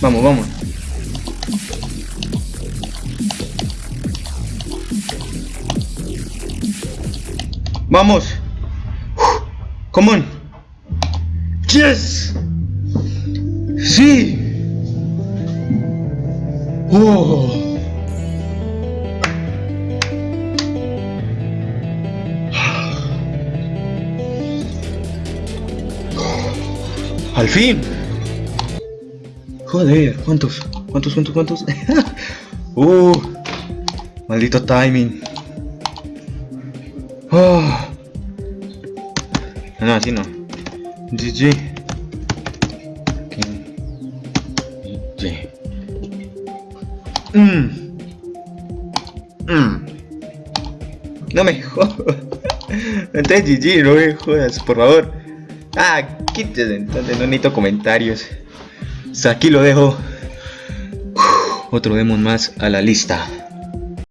Vamos, vamos. Vamos. Yes. Sí. Oh. Al fin. Joder, ¿cuántos? ¿Cuántos, cuántos, cuántos? uh, maldito timing. Oh. No, así no. GG. GG. Mmm. Mmm. No me jodas. Entonces GG, no me jodas, por favor. Ah, quítese, entonces no necesito comentarios. Aquí lo dejo. otro demon más a la lista.